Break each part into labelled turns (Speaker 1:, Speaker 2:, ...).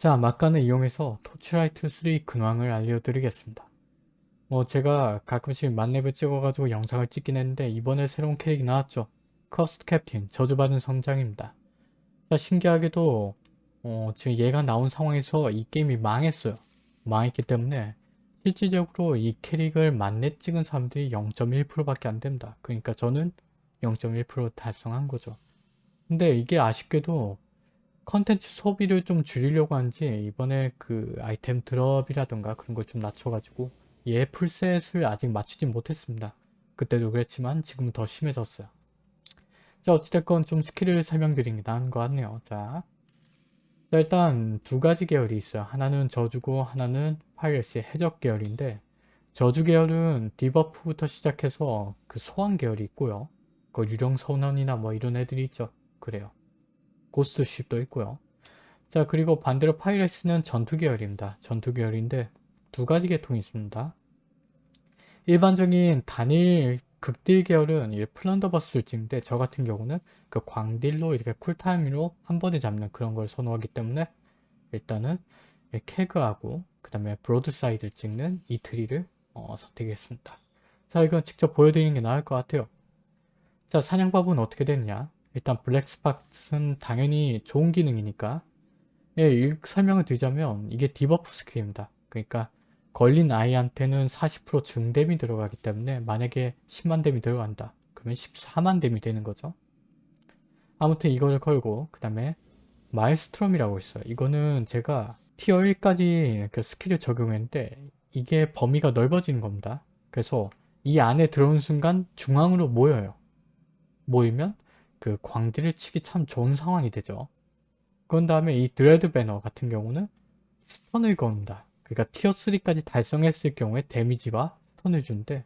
Speaker 1: 자, 막간을 이용해서 토치라이트 3 근황을 알려드리겠습니다. 뭐 제가 가끔씩 만렙을 찍어가지고 영상을 찍긴 했는데 이번에 새로운 캐릭이 나왔죠. Cursed Captain, 저주받은 선장입니다. 자, 신기하게도 어, 지금 얘가 나온 상황에서 이 게임이 망했어요. 망했기 때문에 실질적으로 이 캐릭을 만렙 찍은 사람들이 0.1%밖에 안 됩니다. 그러니까 저는 0.1% 달성한 거죠. 근데 이게 아쉽게도 컨텐츠 소비를 좀 줄이려고 한지 이번에 그 아이템 드롭이라던가 그런 걸 좀 낮춰가지고 얘 full set을 아직 맞추지 못했습니다. 그때도 그랬지만 지금은 더 심해졌어요. 자 어찌됐건 좀 스킬을 설명드리는 게 나은 것 같네요. 자, 자 일단 두 가지 계열이 있어요. 하나는 저주고 하나는 piracy 해적 계열인데 저주 계열은 debuff부터 시작해서 그 소환 계열이 있고요. 그 유령 선원이나 뭐 이런 애들이 있죠. 그래요. ghost ship도 있고요. 자 그리고 반대로 piracy는 전투 계열입니다. 전투 계열인데 두 가지 계통이 있습니다. 일반적인 단일 극딜 계열은 이 plunderbuss를 찍는데 저 같은 경우는 그 광딜로 이렇게 cool time으로 한 번에 잡는 그런 걸 선호하기 때문에 일단은 keg하고 그 다음에 broadside를 찍는 이 트리를 어, 선택했습니다. 자 이건 직접 보여드리는 게 나을 것 같아요. 자 사냥법은 어떻게 됐냐 일단 black spot은 당연히 좋은 기능이니까 예, 설명을 드리자면 이게 debuff 스킬입니다. 그러니까 걸린 아이한테는 40% 증댐이 들어가기 때문에 만약에 10만 댐이 들어간다. 그러면 14만 댐이 되는 거죠. 아무튼 이거를 걸고 그 다음에 maelstrom이라고 있어요. 이거는 제가 tier 1까지 그 스킬을 적용했는데 이게 범위가 넓어지는 겁니다. 그래서 이 안에 들어오는 순간 중앙으로 모여요. 모이면 그 광딜을 치기 참 좋은 상황이 되죠. 그런 다음에 이 dread banner 같은 경우는 stun을 건다. 그러니까 tier 3까지 달성했을 경우에 데미지와 stun을 주는데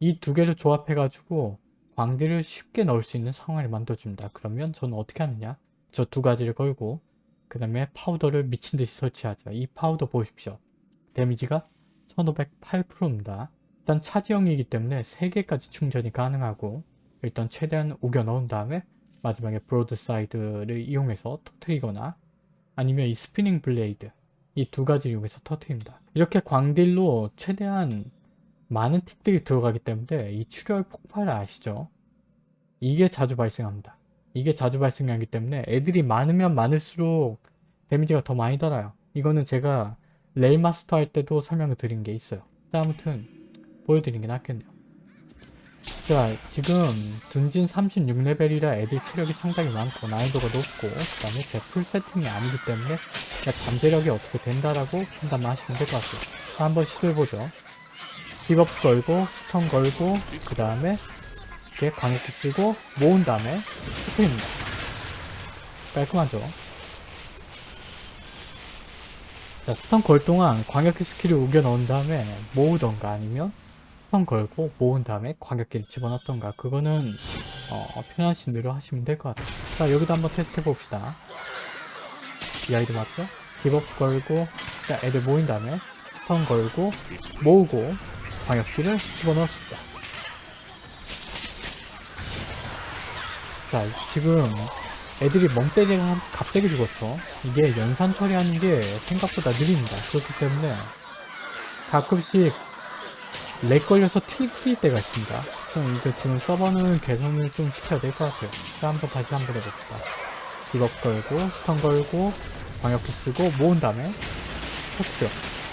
Speaker 1: 이 두 개를 조합해가지고 광딜을 쉽게 넣을 수 있는 상황을 만들어줍니다. 그러면 저는 어떻게 하느냐? 저 두 가지를 걸고 그 다음에 powder를 미친듯이 설치하죠. 이 powder 보십시오. 데미지가 1508%입니다. 일단 charge형이기 때문에 3개까지 충전이 가능하고 일단 최대한 우겨 넣은 다음에 마지막에 broadside를 이용해서 터트리거나 아니면 이 spinning blade 이 두 가지를 이용해서 터트립니다. 이렇게 광딜로 최대한 많은 tick들이 들어가기 때문에 이 출혈 폭발을 아시죠? 이게 자주 발생합니다. 이게 자주 발생하기 때문에 애들이 많으면 많을수록 데미지가 더 많이 달아요. 이거는 제가 레일 마스터 할 때도 설명을 드린 게 있어요. 아무튼 보여드리는 게 낫겠네요. 자 지금 둔진 36레벨이라 애들 체력이 상당히 많고 난이도가 높고 그 다음에 제풀 세팅이 아니기 때문에 잠재력이 어떻게 된다라고 판단만 하시면 될 것 같아요 자, 한번 시도해보죠. debuff 걸고 stun 걸고 그 다음에 이렇게 광역기 쓰고 모은 다음에 스프입니다. 깔끔하죠? 자 stun 걸 동안 광역기 스킬을 우겨 넣은 다음에 모으던가 아니면 stun 걸고 모은 다음에 광역기를 집어넣던가. 그거는 어, 편하신 대로 하시면 될 것 같아요. 자 여기도 한번 테스트 해봅시다. 이 아이들 맞죠? debuff 걸고 자, 애들 모인 다음에 stun 걸고 모으고 광역기를 집어넣었습니다. 자 지금 애들이 멍때리다가 갑자기 죽었죠? 이게 연산 처리하는 게 생각보다 느립니다. 그렇기 때문에 가끔씩 lag 걸려서 튕길 때가 있습니다. 좀 이거 지금 서버는 개선을 좀 시켜야 될 것 같아요. 자, 한번 다시 한번 해봅시다. 디업 걸고, 스턴 걸고, 방역기 쓰고, 모은 다음에 터트려.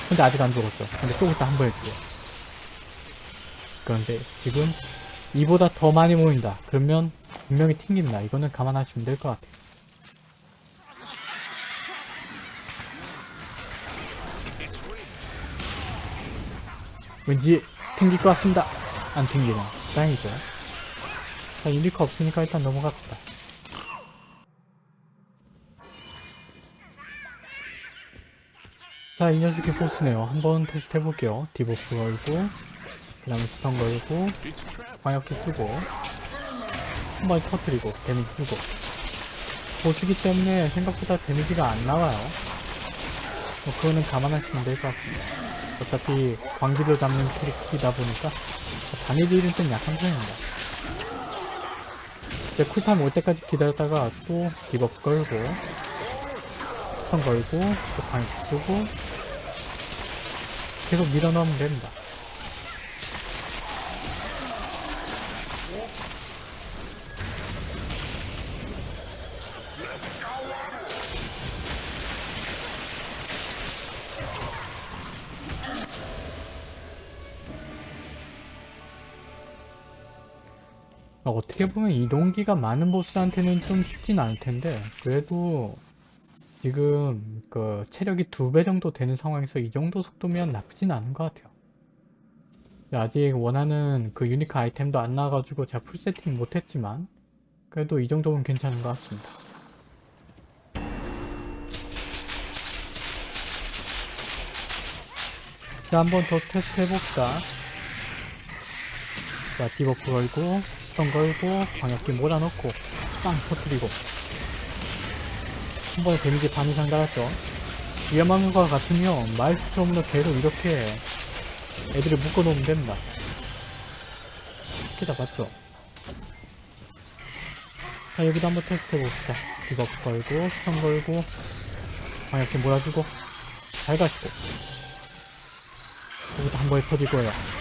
Speaker 1: 근데 아직 안 죽었죠. 근데 좀 이따 한 번 해줄게요. 그런데 지금 이보다 더 많이 모인다. 그러면 분명히 튕깁니다. 이거는 감안하시면 될 것 같아요. 왠지 튕길 것 같습니다. 안 튕기네. 다행이죠. 자, unique 없으니까 일단 넘어갑시다. 자, 이 녀석이 보스네요. 한번 테스트 해볼게요. debuff 걸고, 그 다음에 stun 걸고, 광역기 쓰고, 한번 터트리고, 데미지 쓰고. 보스기 때문에 생각보다 데미지가 안 나와요. 뭐, 그거는 감안하시면 될 것 같습니다. 어차피 광역기를 잡는 캐릭이다 보니까 단일 딜은 좀 약한 편입니다. 이제 cool time 올 때까지 기다렸다가 또 debuff 걸고 stun 걸고 또 광역 쓰고 계속 밀어넣으면 됩니다. 어, 어떻게 보면 이동기가 많은 보스한테는 좀 쉽진 않을 텐데 그래도 지금 그 체력이 두 배 정도 되는 상황에서 이 정도 속도면 나쁘진 않은 것 같아요. 아직 원하는 그 유니크 아이템도 안 나와가지고 제가 풀 세팅 못했지만 그래도 이 정도면 괜찮은 것 같습니다. 자, 한 번 더 테스트 해봅시다. 자, debuff 걸고, stun 걸고, 광역기 몰아넣고, 빵 터뜨리고. 한 번에 데미지 반 이상 달았죠. 위험한 것 같으면 maelstrom으로 계속 이렇게 애들을 묶어놓으면 됩니다. 쉽게 잡았죠. 자, 여기도 한번 테스트 해봅시다. debuff 걸고, stun 걸고, 광역기 몰아주고, 잘 가시고. 여기도 한 번에 터지고요.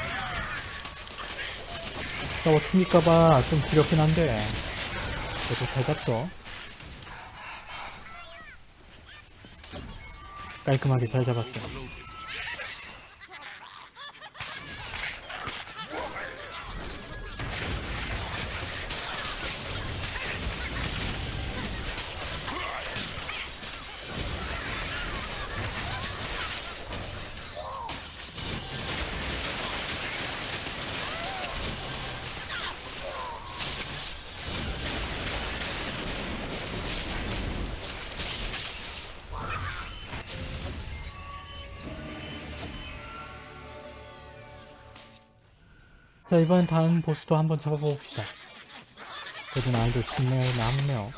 Speaker 1: 저거 튕길까봐 좀 두렵긴 한데 그래도 잘 잡죠. 깔끔하게 잘 잡았어요 자 이번엔 다음 보스도 한번 잡아봅시다. 그래도 난이도 쉽네요 남네요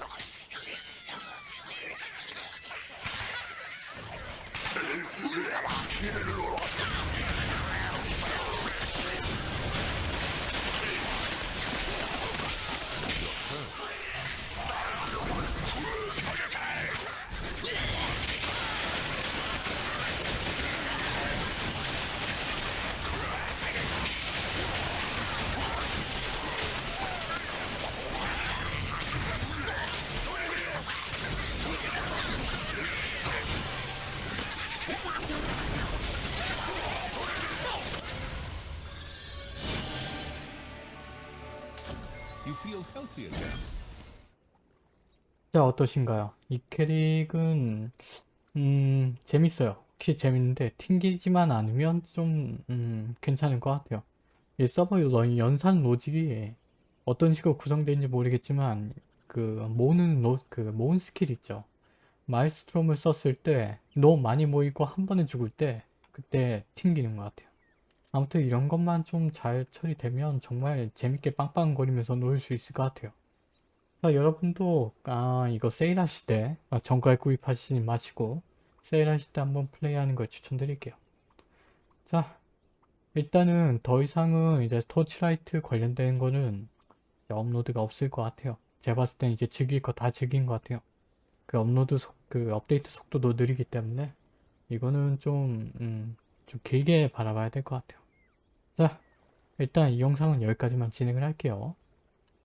Speaker 1: 자 어떠신가요? 이 캐릭은 음 재밌어요. 혹시 재밌는데 튕기지만 않으면 좀 음, 괜찮을 것 같아요. 이 서버 러- 연산 로직이 어떤 식으로 구성되는지 모르겠지만 그 모으는 로, 그 모은 스킬 있죠. maelstrom을 썼을 때 너무 많이 모이고 한 번에 죽을 때 그때 튕기는 것 같아요 아무튼 이런 것만 좀 잘 처리되면 정말 재밌게 빵빵거리면서 놀 수 있을 것 같아요 자, 여러분도 아 이거 세일하실 때 아, 정가에 구입하시지 마시고 세일하실 때 한번 플레이하는 걸 추천드릴게요. 자, 일단은 더 이상은 이제 토치라이트 관련된 거는 업로드가 없을 것 같아요. 제가 봤을 땐 이제 즐길 거 다 즐긴 것 같아요. 그 업로드 속, 그 업데이트 속도도 느리기 때문에 이거는 좀, 음, 좀 길게 바라봐야 될 것 같아요. 자, 일단 이 영상은 여기까지만 진행을 할게요.